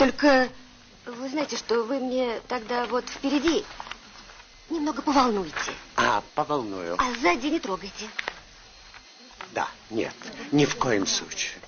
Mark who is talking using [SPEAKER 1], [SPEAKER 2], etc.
[SPEAKER 1] Только вы знаете, что вы мне тогда вот впереди немного поволнуете.
[SPEAKER 2] А, поволную.
[SPEAKER 1] А сзади не трогайте.
[SPEAKER 2] Да, нет, ни в коем случае.